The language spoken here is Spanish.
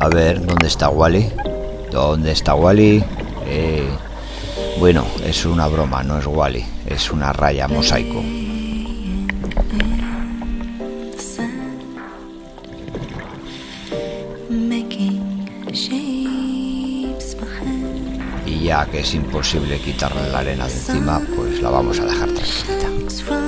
A ver, ¿dónde está Wally? ¿Dónde está Wally? Eh, bueno, es una broma, no es Wally. Es una raya mosaico. Y ya que es imposible quitarle la arena de encima, pues la vamos a dejar tranquilita.